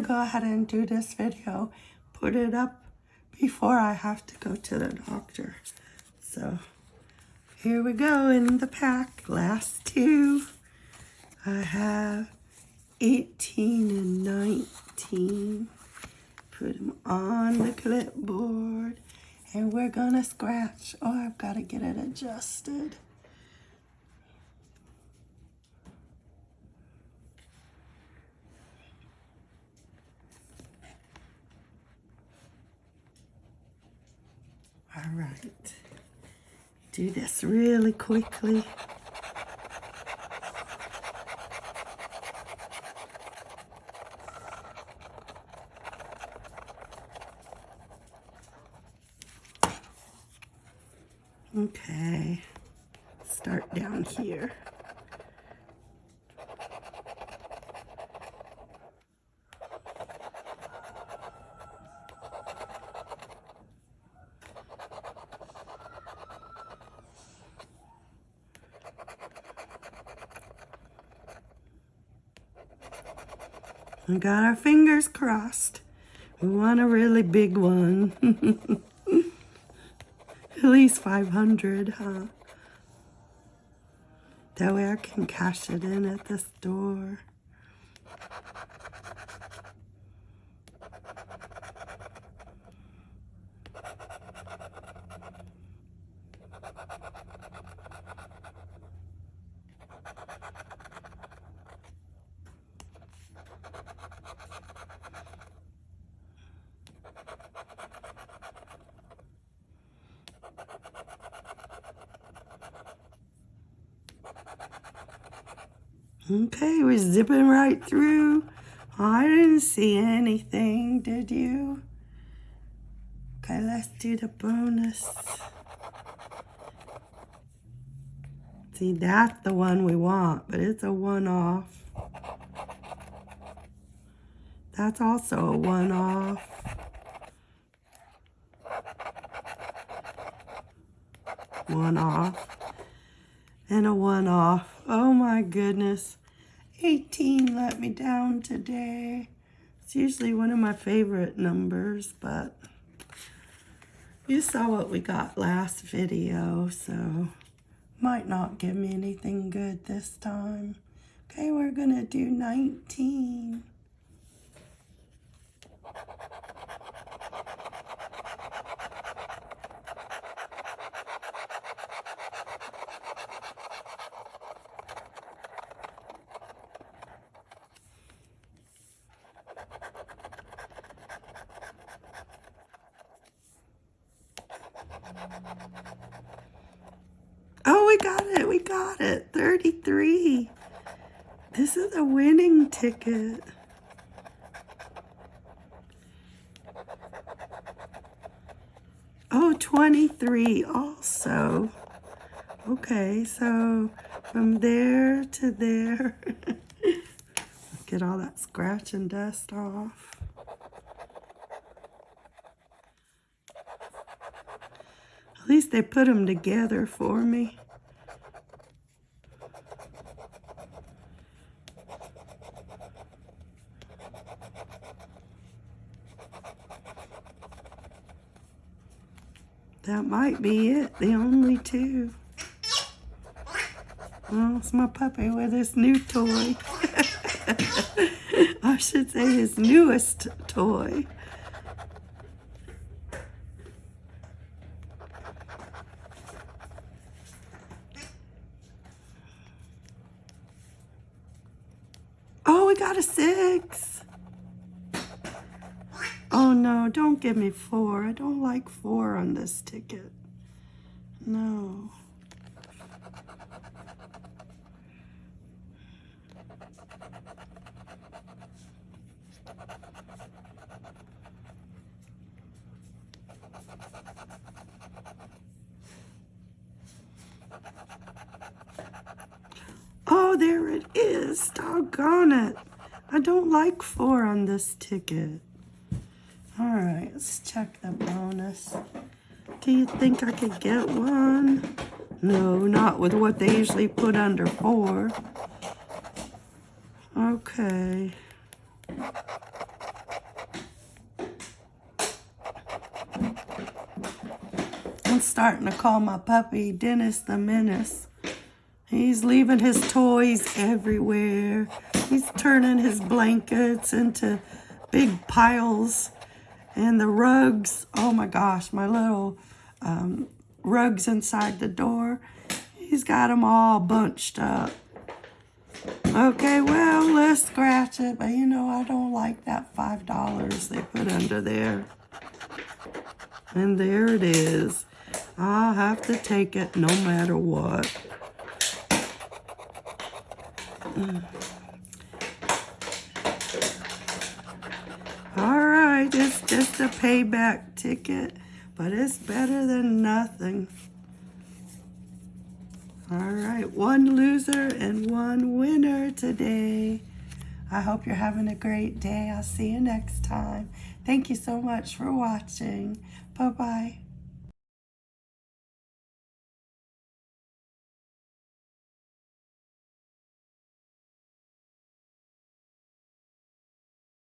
go ahead and do this video, put it up before I have to go to the doctor. So here we go in the pack, last two. I have 18 and 19. Put them on the clipboard and we're gonna scratch. Oh, I've got to get it adjusted. All right. Do this really quickly. Okay, start down here. We got our fingers crossed. We want a really big one. At least 500, huh? That way I can cash it in at the store. Okay, we're zipping right through. I didn't see anything, did you? Okay, let's do the bonus. See, that's the one we want, but it's a one-off. That's also a one-off. One-off. And a one-off. Oh my goodness. 18 let me down today. It's usually one of my favorite numbers, but you saw what we got last video, so might not give me anything good this time. Okay, we're gonna do 19. Oh, we got it. We got it. 33. This is a winning ticket. Oh, 23 also. Okay, so from there to there. Get all that scratch and dust off. At least they put them together for me. That might be it, the only two. Well, it's my puppy with his new toy. I should say his newest toy. We got a six. Oh no, don't give me four. I don't like four on this ticket. No. There it is. Doggone it. I don't like four on this ticket. All right, let's check the bonus. Do you think I could get one? No, not with what they usually put under four. Okay. I'm starting to call my puppy Dennis the Menace. He's leaving his toys everywhere. He's turning his blankets into big piles. And the rugs, oh my gosh, my little um, rugs inside the door. He's got them all bunched up. Okay, well, let's scratch it. But you know, I don't like that $5 they put under there. And there it is. I'll have to take it no matter what. Mm. All right, it's just a payback ticket, but it's better than nothing. All right, one loser and one winner today. I hope you're having a great day. I'll see you next time. Thank you so much for watching. Bye-bye.